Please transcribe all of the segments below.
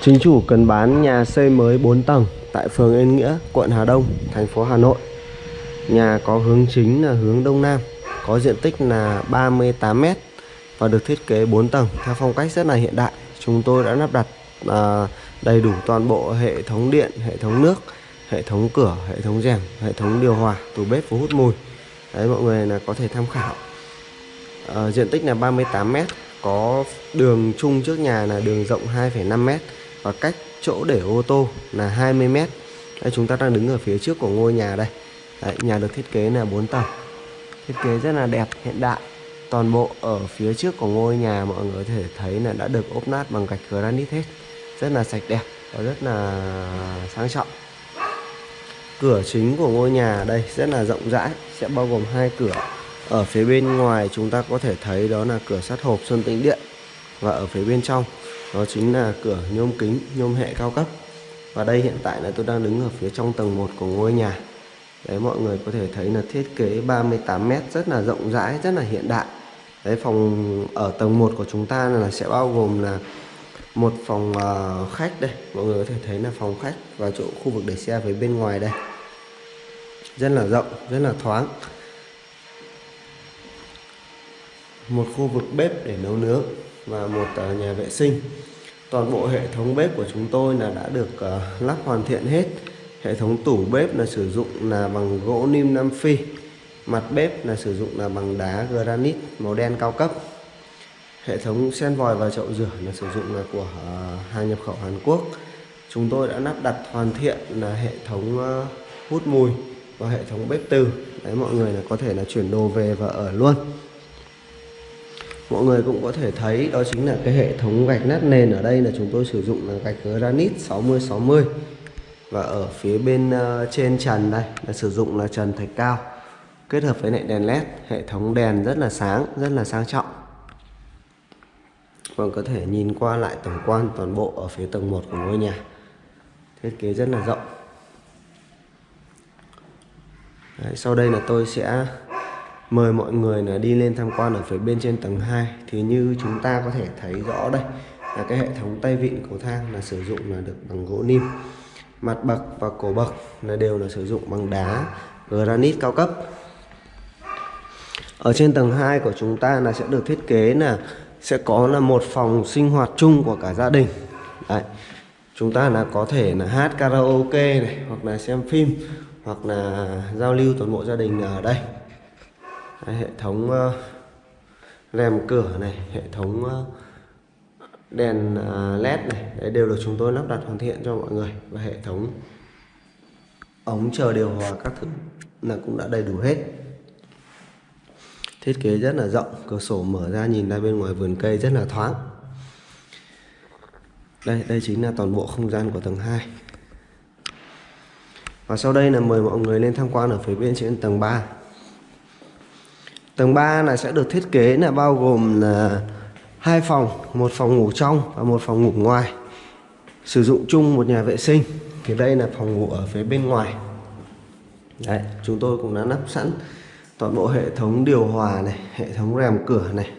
Chính chủ cần bán nhà xây mới 4 tầng tại phường Yên Nghĩa, quận Hà Đông, thành phố Hà Nội. Nhà có hướng chính là hướng Đông Nam, có diện tích là 38m và được thiết kế 4 tầng theo phong cách rất là hiện đại. Chúng tôi đã lắp đặt à, đầy đủ toàn bộ hệ thống điện, hệ thống nước, hệ thống cửa, hệ thống rèm, hệ thống điều hòa, tủ bếp và hút mùi. Đấy mọi người là có thể tham khảo. À, diện tích là 38m, có đường chung trước nhà là đường rộng 2,5m và cách chỗ để ô tô là 20 mét. Đây, chúng ta đang đứng ở phía trước của ngôi nhà đây. Đấy, nhà được thiết kế là 4 tầng. Thiết kế rất là đẹp hiện đại. Toàn bộ ở phía trước của ngôi nhà mọi người có thể thấy là đã được ốp nát bằng gạch granite hết. Rất là sạch đẹp và rất là sang trọng. Cửa chính của ngôi nhà đây rất là rộng rãi sẽ bao gồm hai cửa. Ở phía bên ngoài chúng ta có thể thấy đó là cửa sắt hộp sơn tĩnh điện. Và ở phía bên trong đó chính là cửa nhôm kính nhôm hệ cao cấp. Và đây hiện tại là tôi đang đứng ở phía trong tầng 1 của ngôi nhà. Đấy mọi người có thể thấy là thiết kế 38m rất là rộng rãi rất là hiện đại. Đấy phòng ở tầng 1 của chúng ta là sẽ bao gồm là một phòng uh, khách đây. Mọi người có thể thấy là phòng khách và chỗ khu vực để xe phía bên ngoài đây. Rất là rộng rất là thoáng. Một khu vực bếp để nấu nướng và một ờ, nhà vệ sinh. Toàn bộ hệ thống bếp của chúng tôi là đã được ờ, lắp hoàn thiện hết. Hệ thống tủ bếp là sử dụng là bằng gỗ nim Nam Phi, mặt bếp là sử dụng là bằng đá granite màu đen cao cấp. Hệ thống sen vòi và chậu rửa là sử dụng là của ờ, hàng nhập khẩu Hàn Quốc. Chúng tôi đã lắp đặt hoàn thiện là hệ thống hút mùi và hệ thống bếp từ. Đấy, mọi người là có thể là chuyển đồ về và ở luôn mọi người cũng có thể thấy đó chính là cái hệ thống gạch nát nền ở đây là chúng tôi sử dụng là gạch granite 60 60 và ở phía bên ờ, trên trần đây là sử dụng là trần thạch cao kết hợp với lại đèn led. Hệ thống đèn rất là sáng rất là sang trọng. Còn có thể nhìn qua lại tổng quan toàn bộ ở phía tầng 1 của ngôi nhà. Thiết kế rất là rộng. Đấy, sau đây là tôi sẽ mời mọi người là đi lên tham quan ở phía bên trên tầng 2 thì như chúng ta có thể thấy rõ đây, là cái hệ thống tay vịn cầu thang là sử dụng là được bằng gỗ nim. Mặt bậc và cổ bậc là đều là sử dụng bằng đá, granite cao cấp. Ở trên tầng 2 của chúng ta là sẽ được thiết kế là sẽ có là một phòng sinh hoạt chung của cả gia đình. Đấy. chúng ta là có thể là hát karaoke này, hoặc là xem phim, hoặc là giao lưu toàn bộ gia đình ở đây. Đấy, hệ thống uh, rèm cửa này hệ thống uh, đèn ờ, uh, led này đấy đều được chúng tôi lắp đặt hoàn thiện cho mọi người. Và hệ thống ống chờ điều hòa các thứ là cũng đã đầy đủ hết. Thiết kế rất là rộng cửa sổ mở ra nhìn ra bên ngoài vườn cây rất là thoáng. Đây đây chính là toàn bộ không gian của tầng 2 và sau đây là mời mọi người lên tham quan ở phía bên trên tầng 3 Tầng 3 này sẽ được thiết kế là bao gồm là hai phòng, một phòng ngủ trong và một phòng ngủ ngoài. Sử dụng chung một nhà vệ sinh. Thì đây là phòng ngủ ở phía bên ngoài. Đấy, chúng tôi cũng đã lắp sẵn toàn bộ hệ thống điều hòa này, hệ thống rèm cửa này,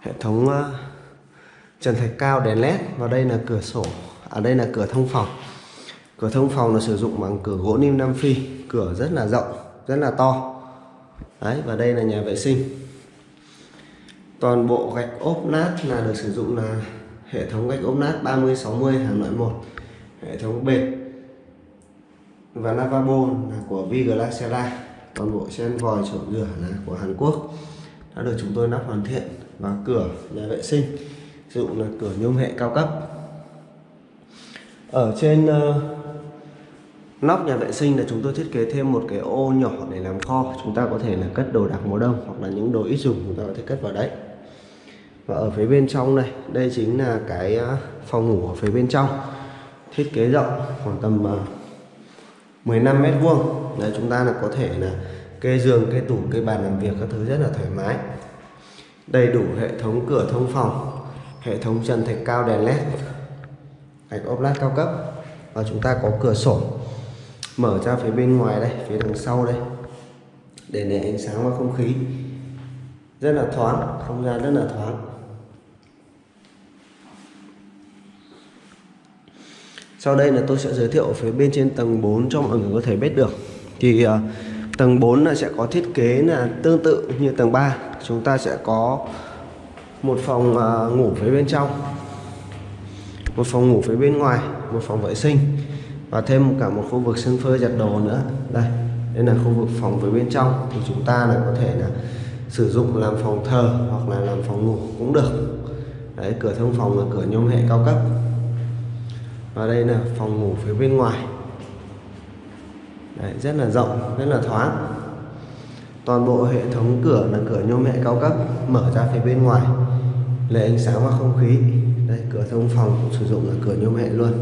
hệ thống uh, trần thạch cao đèn led và đây là cửa sổ, ở à, đây là cửa thông phòng. Cửa thông phòng là sử dụng bằng cửa gỗ nim Nam Phi, cửa rất là rộng, rất là to đấy và đây là nhà vệ sinh. Toàn bộ gạch ốp nát là được sử dụng là hệ thống gạch ốp nát 30 60 hàng loại một hệ thống bệt. Và lavabo là của Viglaciala toàn bộ sen vòi chậu rửa là của Hàn Quốc. Đã được chúng tôi lắp hoàn thiện và cửa nhà vệ sinh sử dụng là cửa nhôm hệ cao cấp. Ở trên uh, nóc nhà vệ sinh là chúng tôi thiết kế thêm một cái ô nhỏ để làm kho. Chúng ta có thể là cất đồ đạc mùa đông hoặc là những đồ ít dùng chúng ta có thể cất vào đấy. Và ở phía bên trong này, đây chính là cái à, phòng ngủ ở phía bên trong. Thiết kế rộng khoảng tầm à, 15 mét vuông. Đấy, chúng ta là có thể là kê giường, kê tủ, kê bàn làm việc các thứ rất là thoải mái. Đầy đủ hệ thống cửa thông phòng, hệ thống trần thạch cao đèn led gạch ốp lát cao cấp. Và chúng ta có cửa sổ mở ra phía bên ngoài đây phía đằng sau đây. Để để ánh sáng và không khí. Rất là thoáng không gian rất là thoáng. Sau đây là tôi sẽ giới thiệu phía bên trên tầng 4 cho mọi người có thể biết được. Thì uh, tầng 4 là sẽ có thiết kế là tương tự như tầng 3 chúng ta sẽ có một phòng uh, ngủ phía bên trong một phòng ngủ phía bên ngoài một phòng vệ sinh và thêm cả một khu vực sân phơi giặt đồ nữa. Đây đây là khu vực phòng phía bên trong. Thì chúng ta là có thể là sử dụng làm phòng thờ hoặc là làm phòng ngủ cũng được. Đấy cửa thông phòng là cửa nhôm hệ cao cấp. Và đây là phòng ngủ phía bên ngoài. Đấy, rất là rộng rất là thoáng. Toàn bộ hệ thống cửa là cửa nhôm hệ cao cấp mở ra phía bên ngoài. Lấy ánh sáng và không khí. Đây cửa thông phòng cũng sử dụng là cửa nhôm hệ luôn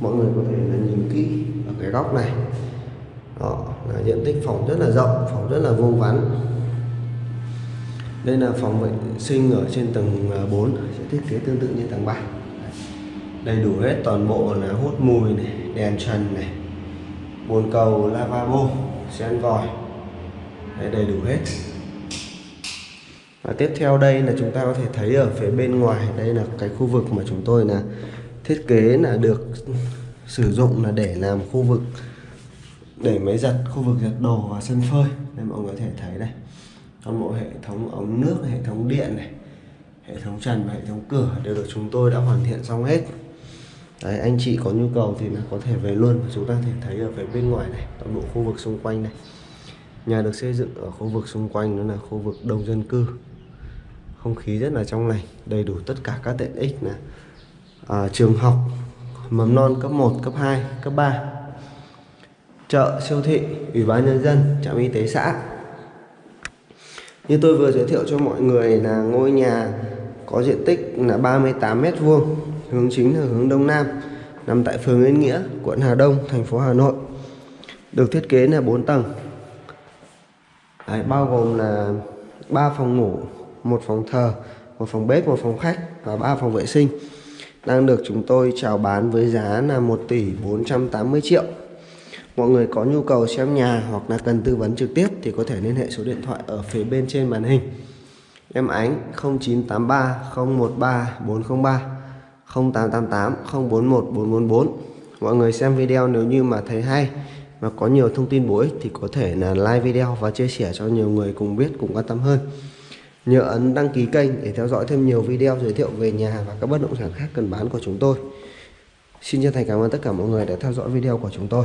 mọi người có thể là nhìn kỹ ở cái góc này. Đó là diện tích phòng rất là rộng, phòng rất là vuông vắn. Đây là phòng vệ sinh ở trên tầng à, 4 sẽ thiết kế tương tự như tầng 3 đầy đủ hết toàn bộ là hút mùi này, đèn trần này, bồn cầu, lavabo, sen vòi. Đây đầy đủ hết. Và tiếp theo đây là chúng ta có thể thấy ở phía bên ngoài, đây là cái khu vực mà chúng tôi là thiết kế là được sử dụng là để làm khu vực để máy giặt khu vực giặt đồ và sân phơi. Đây mọi người có thể thấy đây toàn bộ hệ thống ống nước hệ thống điện này hệ thống trần và hệ thống cửa đều được chúng tôi đã hoàn thiện xong hết. Đấy, anh chị có nhu cầu thì là có thể về luôn và chúng ta thể thấy ở phía bên ngoài này toàn bộ khu vực xung quanh này. Nhà được xây dựng ở khu vực xung quanh đó là khu vực đông dân cư. Không khí rất là trong lành đầy đủ tất cả các tiện ích là à, trường học mầm non cấp 1, cấp 2, cấp 3 chợ siêu thị ủy ban nhân dân trạm y tế xã. Như tôi vừa giới thiệu cho mọi người là ngôi nhà có diện tích là 38 mét vuông hướng chính là hướng đông nam nằm tại phường Yên Nghĩa quận Hà Đông thành phố Hà Nội. Được thiết kế là 4 tầng. Đấy, bao gồm là 3 phòng ngủ một phòng thờ một phòng bếp một phòng khách và 3 phòng vệ sinh đang được chúng tôi chào bán với giá là 1 tỷ 480 triệu. Mọi người có nhu cầu xem nhà hoặc là cần tư vấn trực tiếp thì có thể liên hệ số điện thoại ở phía bên trên màn hình. Em Ánh 0983 013 403 0888 041 444 mọi người xem video nếu như mà thấy hay và có nhiều thông tin bổ ích thì có thể là like video và chia sẻ cho nhiều người cùng biết, cùng quan tâm hơn nhớ ấn đăng ký kênh để theo dõi thêm nhiều video giới thiệu về nhà và các bất động sản khác cần bán của chúng tôi. Xin chân thành cảm ơn tất cả mọi người đã theo dõi video của chúng tôi.